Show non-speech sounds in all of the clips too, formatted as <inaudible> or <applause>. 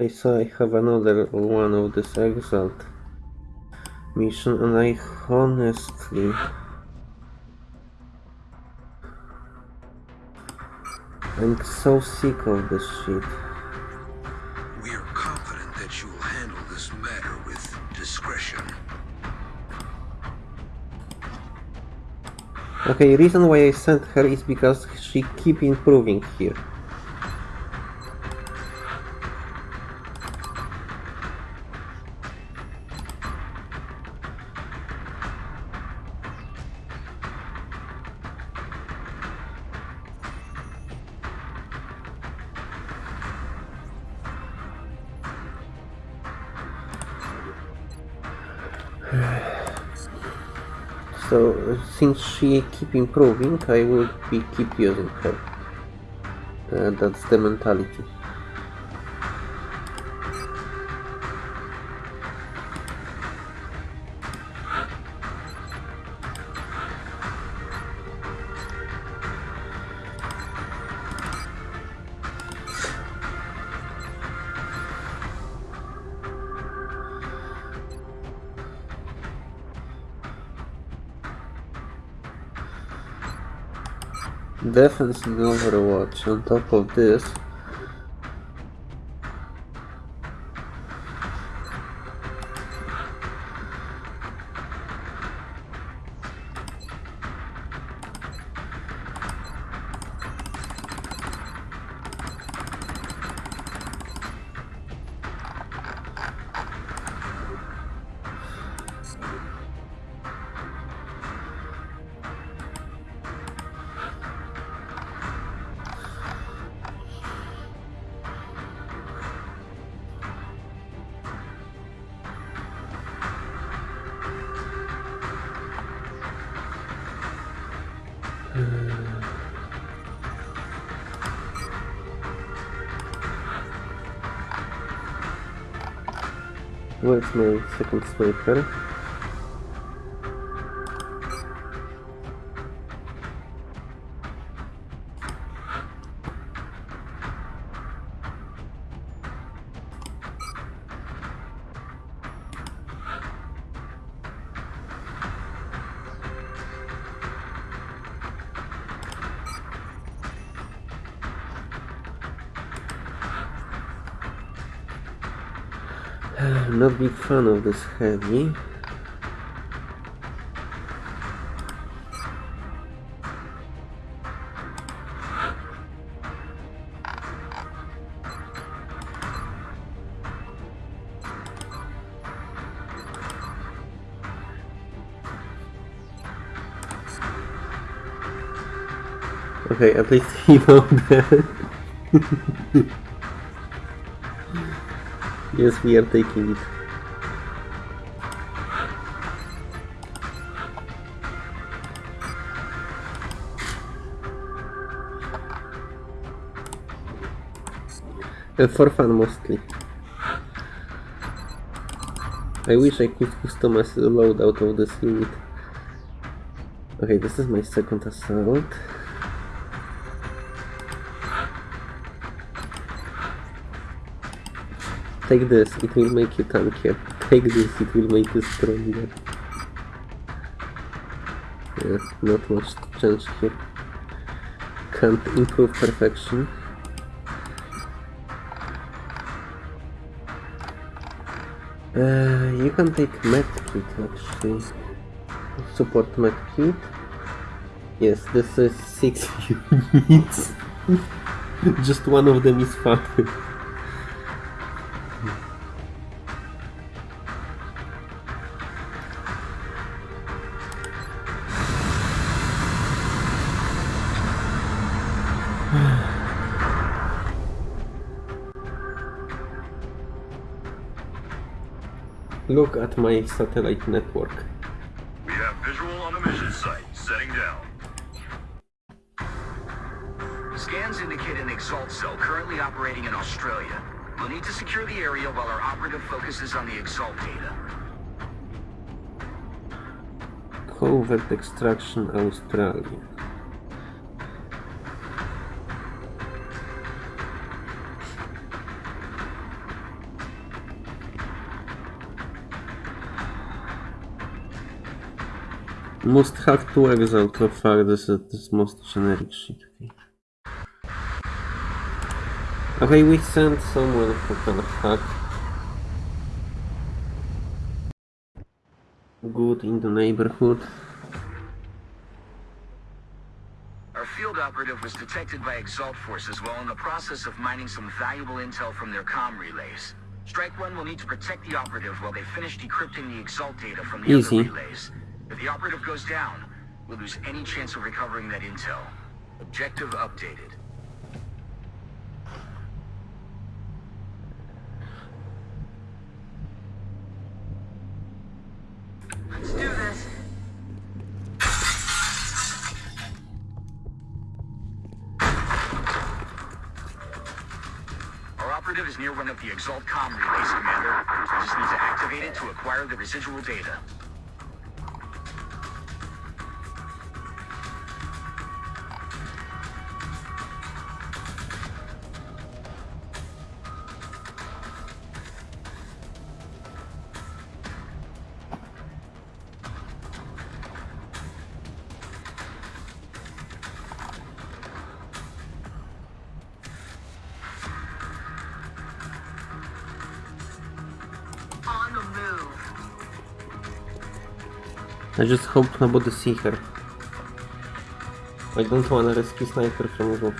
I saw I have another one of this Exalt mission and I honestly I'm so sick of this shit. We are confident that you will handle this matter with discretion. Okay, reason why I sent her is because she keep improving here. So since she keep improving, I will be keep using her. Uh, that's the mentality. Defense in Overwatch on top of this. Where's my second sniper? <sighs> Not big fan of this heavy. Okay, at least <laughs> he know that. <laughs> yes, we are taking it. Uh, for fun mostly. I wish I could customize the loadout of this unit. Okay, this is my second assault. Take this, it will make you tankier. Take this, it will make you stronger. Not much change here. Can't improve perfection. Uh, you can take medkit actually. Support medkit. Yes, this is six <laughs> units. <laughs> Just one of them is fun. <laughs> Look at my satellite network. We have visual on the mission site. Setting down. Scans indicate an Exalt cell currently operating in Australia. We'll need to secure the area while our operative focuses on the Exalt data. Covert extraction Australia. Most hack to exalt to far, this is this most generic shit. Okay. We sent someone who can hack. Good in the neighborhood. Our field operative was detected by Exalt forces while in the process of mining some valuable intel from their comm relays. Strike One will need to protect the operative while they finish decrypting the Exalt data from the Easy. other relays. If the operative goes down, we'll lose any chance of recovering that intel. Objective updated. Let's do this. Our operative is near one of the Exalt comm relays, Commander. We just need to activate it to acquire the residual data. I just hope nobody see her. I don't wanna rescue sniper from roof.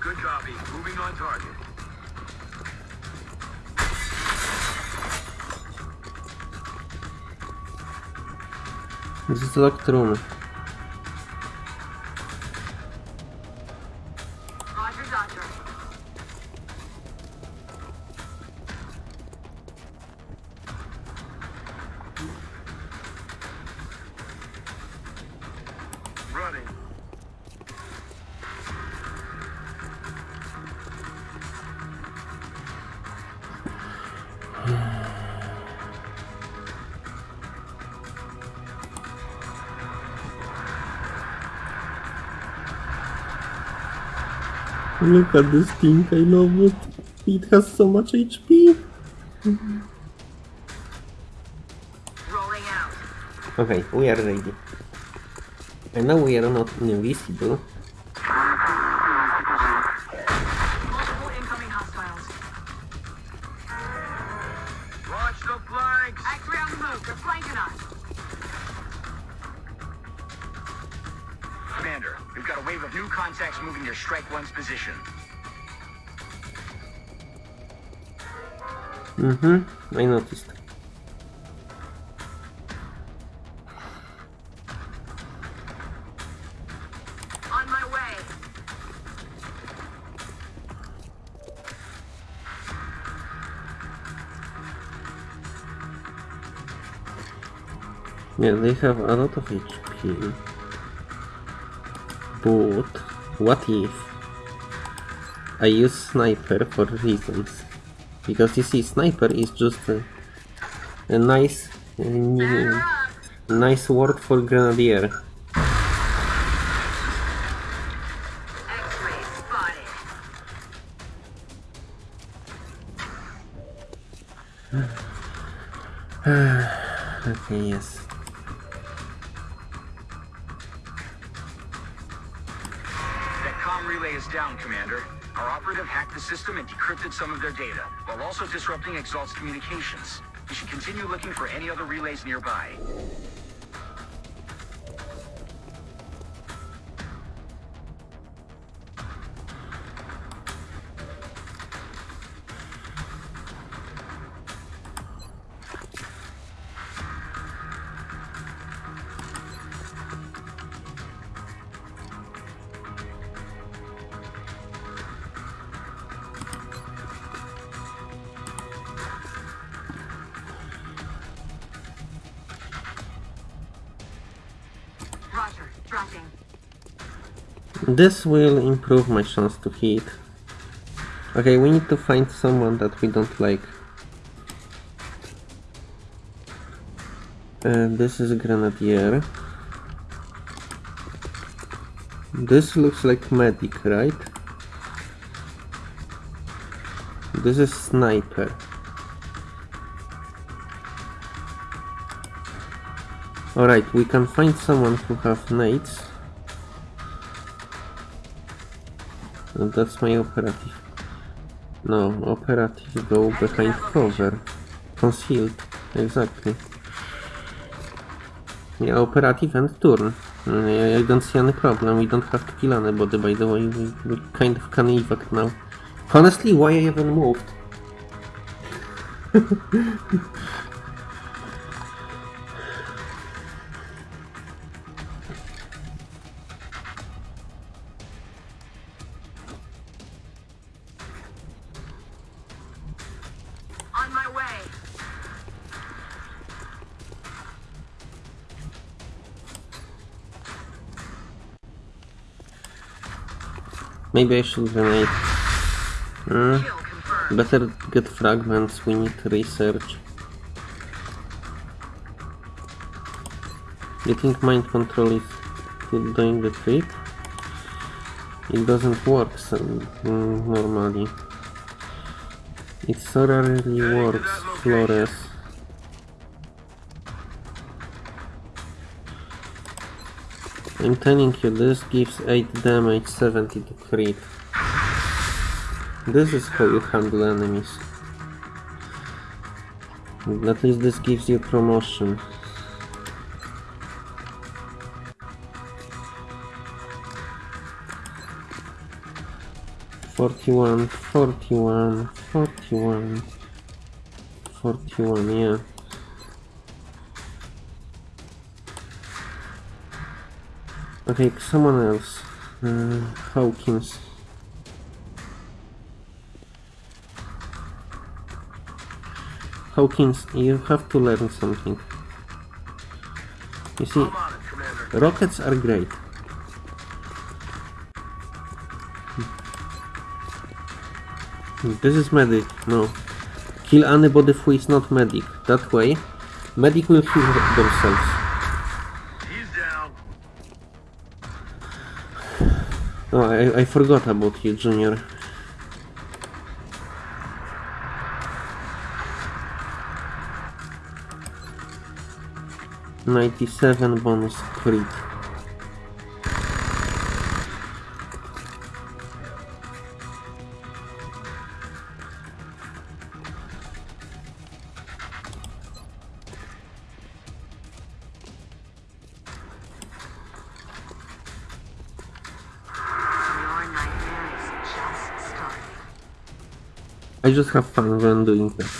Good copy. Moving on target. This is Look at this thing, I love it. It has so much HP. Rolling out. Okay, we are ready. And now we are not invisible. Mm-hmm, I noticed. On my way. Yeah, they have a lot of HP. But what if I use sniper for reasons? Because you see, sniper is just a, a nice, Batter nice word for grenadier. <sighs> Okay, yes. Is down, Commander. Our operative hacked the system and decrypted some of their data, while also disrupting Exalt's communications. We should continue looking for any other relays nearby. This will improve my chance to hit. Okay, we need to find someone that we don't like. Uh, this is a grenadier. This looks like medic, right? This is sniper. Alright, we can find someone who have nades. And that's my operative. No, operative go behind cover. Concealed. Exactly. Yeah, operative and turn. I, don't see any problem. We don't have to kill anybody, by the way. We kind of can evac now. Honestly, why I even moved? <laughs> Maybe I should grenade. Hmm. Better get fragments, we need research. You think mind control is doing the trick? It doesn't work so, mm, normally. It so rarely works, Flores. I'm telling you, this gives 8 damage, 70 to crit. This is how you handle enemies. At least this gives you promotion. Forty-one, forty-one, forty-one, forty-one, yeah. Okay, someone else. Uh, Hawkins. Hawkins, you have to learn something. You see, rockets are great. This is medic, no. Kill anybody who is not medic. That way, medic will heal themselves. I, I forgot about you, Junior. Ninety-seven bonus crit. I just have fun when doing that.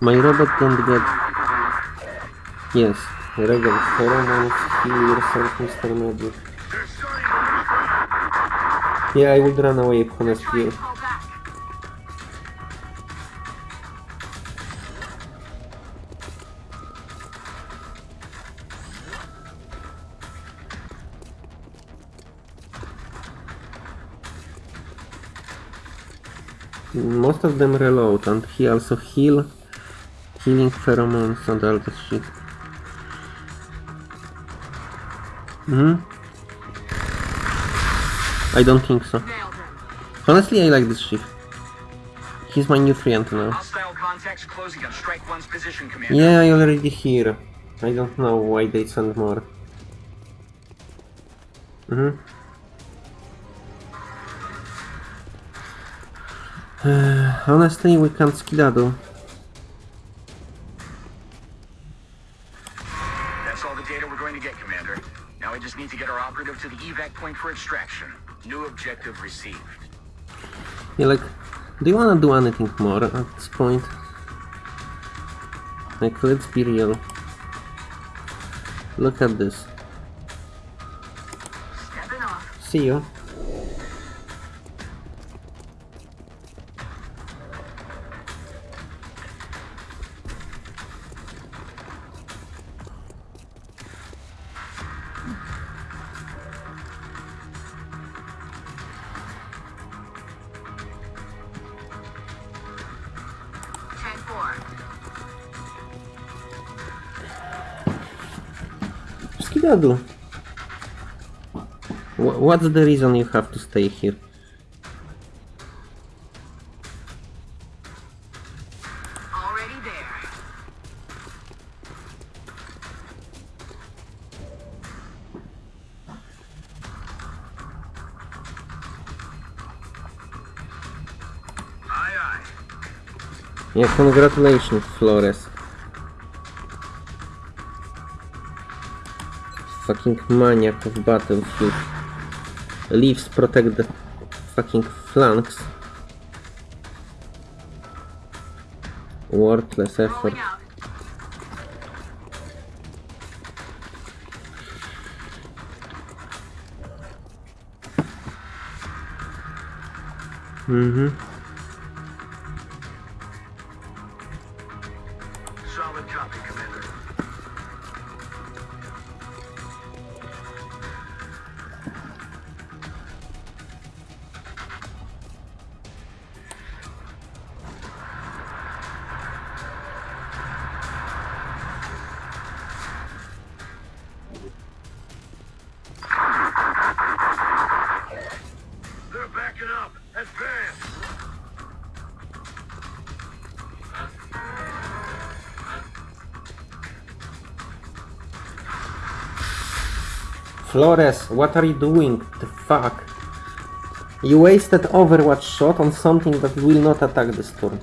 My robot don't get... Yes, Regen, pheromones, heal yourself, Mr. Yeah, I would run away, honestly. Most of them reload, and he also heal, healing pheromones and all that shit. Hmm? I don't think so. Honestly, I like this ship. He's my nutrient now. Hostile contacts closing on Strike One's position, Yeah, I already hear. I don't know why they send more. Mhm. Uh, honestly, we can't skedaddle. That's all the data we're going to get, Commander. Now we just need to get our operative to the evac point for extraction. New objective received. Yeah, like, do you wanna do anything more at this point? Like, let's be real. Look at this. Off. See you. Skidadu. Wh- What's the reason you have to stay here? Already there. Aye, aye. Yeah, congratulations, Flores. Fucking maniac of battlefield. Leaves protect the fucking flanks. Worthless effort. Mm-hmm. Flores, what are you doing? The fuck? You wasted Overwatch shot on something that will not attack this <sighs> turn.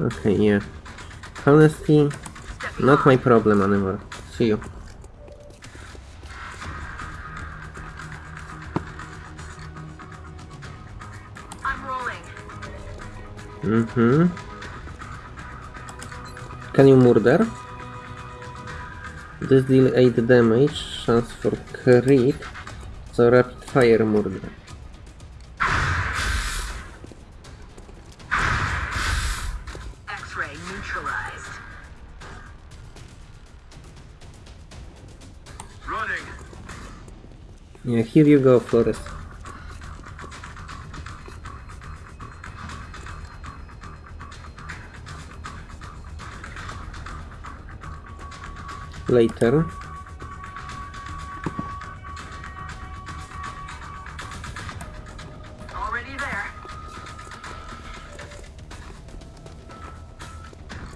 okay, yeah. Honestly, not my problem anymore. See you. I'm. Mm-hmm. Can you murder? This deal 8 damage, chance for crit, so rapid fire murder. X-ray neutralized. Running. Yeah, here you go, Flores. Later. Already there.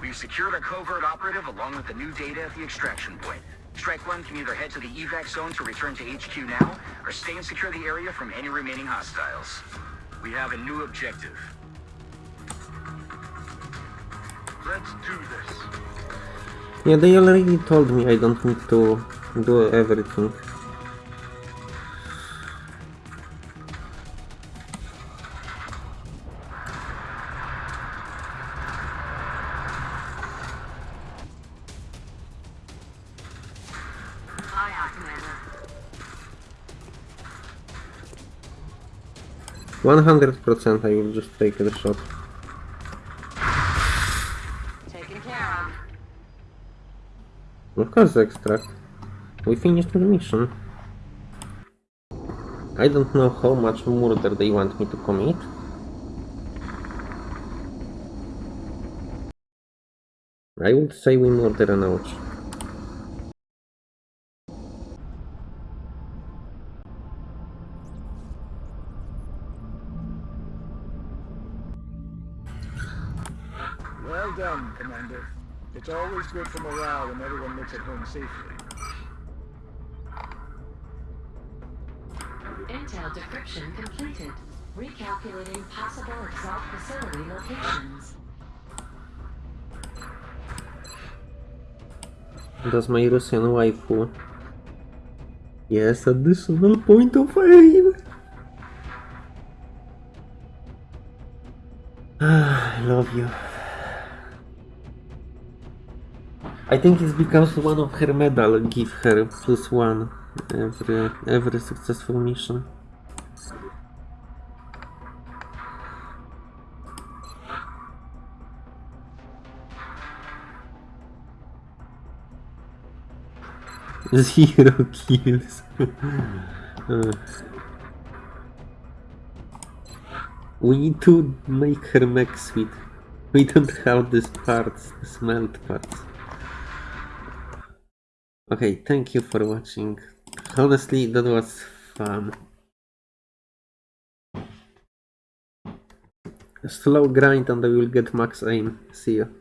We've secured our covert operative along with the new data at the extraction point. Strike One can either head to the evac zone to return to HQ now, or stay and secure the area from any remaining hostiles. We have a new objective. Let's do this. Yeah, they already told me I don't need to do everything. One hundred percent I will just take the shot. Of. Course extract. We finished the mission. I don't know how much murder they want me to commit. I would say we murder an ouch. Well done, Commander. It's always good for morale when everyone makes it home safely. Intel decryption completed. Recalculating possible Exalt facility locations. Does my Russian waifu? Yes, additional point of aim. Ah, I love you. I think it's because one of her medal give her plus one every every successful mission. <laughs> Zero kills. <laughs> Uh. We need to make her mech sweet. We don't have these parts, smelt parts. Okay, thank you for watching. Honestly, that was fun. Slow grind and I will get max aim. See you.